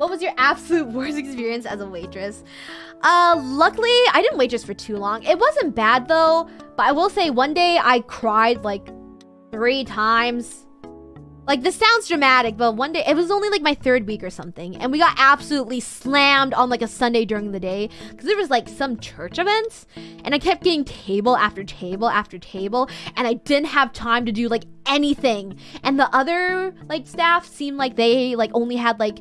What was your absolute worst experience as a waitress? Uh, luckily, I didn't waitress for too long. It wasn't bad though, but I will say one day I cried like three times. Like, this sounds dramatic, but one day, it was only like my third week or something, and we got absolutely slammed on like a Sunday during the day because there was like some church events, and I kept getting table after table after table, and I didn't have time to do like anything. And the other like staff seemed like they like only had like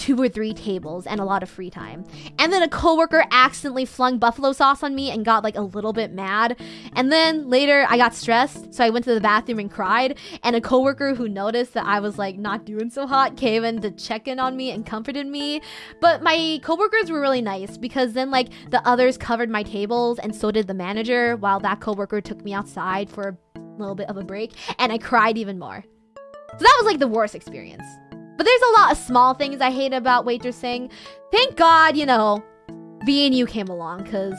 two or three tables and a lot of free time. And then a coworker accidentally flung buffalo sauce on me and got like a little bit mad. And then later I got stressed, so I went to the bathroom and cried. And a coworker who noticed that I was like not doing so hot came in to check in on me and comforted me. But my coworkers were really nice because then like the others covered my tables and so did the manager while that coworker took me outside for a little bit of a break and I cried even more. So that was like the worst experience. But there's a lot of small things I hate about waitressing. Thank God, you know, B and you came along because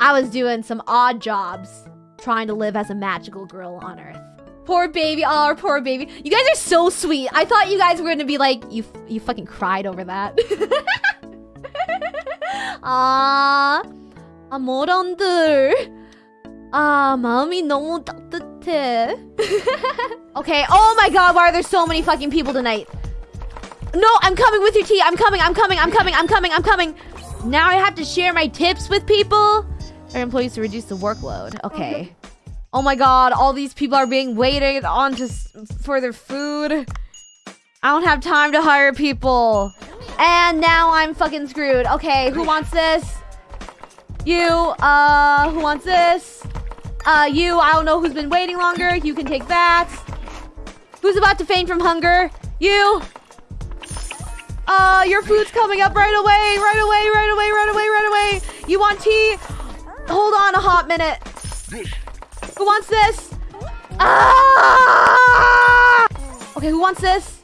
I was doing some odd jobs trying to live as a magical girl on Earth. Poor baby, oh, poor baby. You guys are so sweet. I thought you guys were gonna be like, you, you fucking cried over that. 아, 아, 모런들. 아, 마음이 너무 따뜻해. okay, oh my god, why are there so many fucking people tonight? No, I'm coming with your tea. I'm coming, I'm coming, I'm coming, I'm coming, I'm coming. Now I have to share my tips with people. Our employees to reduce the workload. Okay. Oh my god, all these people are being waited on to for their food. I don't have time to hire people. And now I'm fucking screwed. Okay, who wants this? You, uh, who wants this? Uh, you, I don't know who's been waiting longer. You can take that. Who's about to faint from hunger? You. Uh, your food's coming up right away, right away, right away, right away, right away. You want tea? Hold on a hot minute. Who wants this? Ah! Okay, who wants this?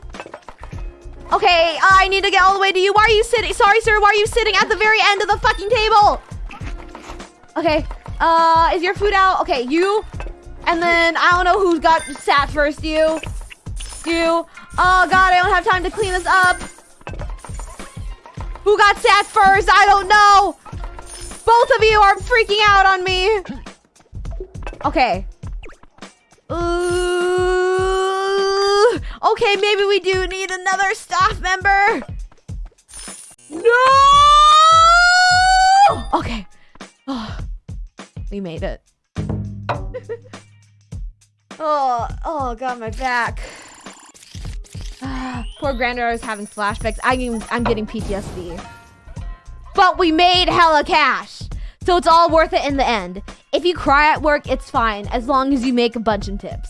Okay, I need to get all the way to you. Why are you sitting? Sorry, sir. Why are you sitting at the very end of the fucking table? Okay, uh, is your food out? Okay, you. And then I don't know who got sat first. You. You. Oh god, I don't have time to clean this up. Who got sat first? I don't know. Both of you are freaking out on me. Okay. Ooh. Okay, maybe we do need another staff member. No! We made it. oh, oh god, my back. Poor granddaughter is having flashbacks. I'm, I'm getting PTSD. But we made hella cash. So it's all worth it in the end. If you cry at work, it's fine, as long as you make a bunch of tips.